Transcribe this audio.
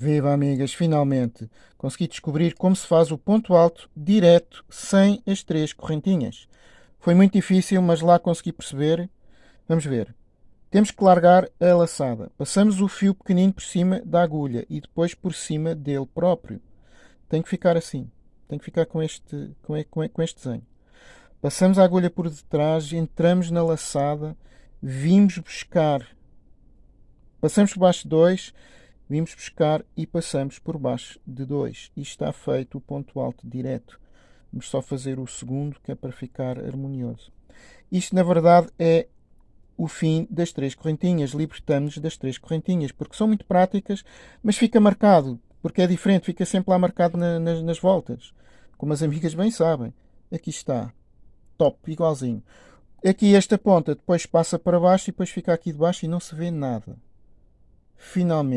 Viva amigas, finalmente consegui descobrir como se faz o ponto alto direto sem as três correntinhas. Foi muito difícil, mas lá consegui perceber. Vamos ver. Temos que largar a laçada. Passamos o fio pequenino por cima da agulha e depois por cima dele próprio. Tem que ficar assim. Tem que ficar com este, com este desenho. Passamos a agulha por detrás, entramos na laçada, vimos buscar. Passamos por baixo dois Vimos buscar e passamos por baixo de 2. E está feito o ponto alto direto. Vamos só fazer o segundo, que é para ficar harmonioso. Isto, na verdade, é o fim das três correntinhas. Libertamos-nos das três correntinhas, porque são muito práticas, mas fica marcado, porque é diferente, fica sempre lá marcado na, nas, nas voltas. Como as amigas bem sabem. Aqui está. Top, igualzinho. Aqui esta ponta depois passa para baixo e depois fica aqui de baixo e não se vê nada. Finalmente.